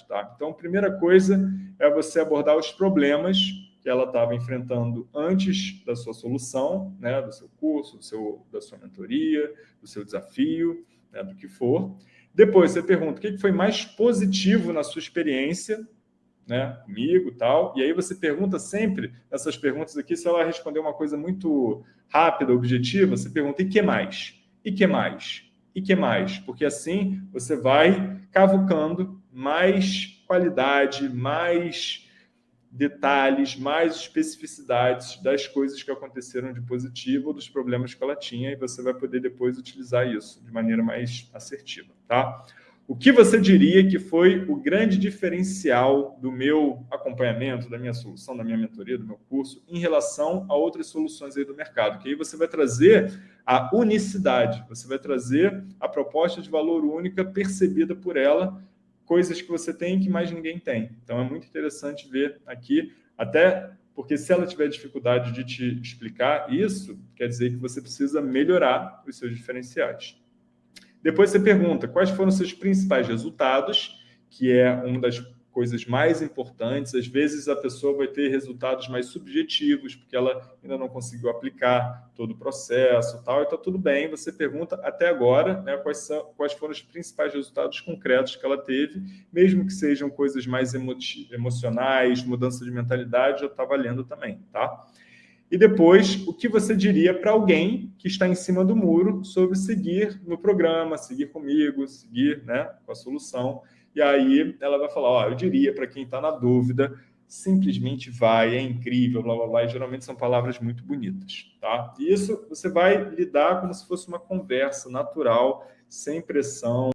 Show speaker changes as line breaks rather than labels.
Tá? Então, a primeira coisa é você abordar os problemas que ela estava enfrentando antes da sua solução, né, do seu curso, do seu, da sua mentoria, do seu desafio, né, do que for. Depois você pergunta o que foi mais positivo na sua experiência né, comigo tal. E aí você pergunta sempre, nessas perguntas aqui, se ela responder uma coisa muito rápida, objetiva, você pergunta, e que mais? E que mais? E que mais? Porque assim você vai cavucando mais qualidade, mais detalhes, mais especificidades das coisas que aconteceram de positivo ou dos problemas que ela tinha e você vai poder depois utilizar isso de maneira mais assertiva, tá? O que você diria que foi o grande diferencial do meu acompanhamento, da minha solução, da minha mentoria, do meu curso, em relação a outras soluções aí do mercado? Que aí você vai trazer a unicidade, você vai trazer a proposta de valor única percebida por ela coisas que você tem que mais ninguém tem. Então, é muito interessante ver aqui, até porque se ela tiver dificuldade de te explicar isso, quer dizer que você precisa melhorar os seus diferenciais. Depois você pergunta quais foram os seus principais resultados, que é uma das coisas mais importantes. Às vezes a pessoa vai ter resultados mais subjetivos, porque ela ainda não conseguiu aplicar todo o processo tal, e está tudo bem. Você pergunta até agora né, quais, são, quais foram os principais resultados concretos que ela teve, mesmo que sejam coisas mais emocionais, mudança de mentalidade, já está valendo também, tá? E depois, o que você diria para alguém que está em cima do muro sobre seguir no programa, seguir comigo, seguir né, com a solução. E aí ela vai falar, ó, eu diria para quem está na dúvida, simplesmente vai, é incrível, blá, blá, blá. E geralmente são palavras muito bonitas, tá? E isso você vai lidar como se fosse uma conversa natural, sem pressão,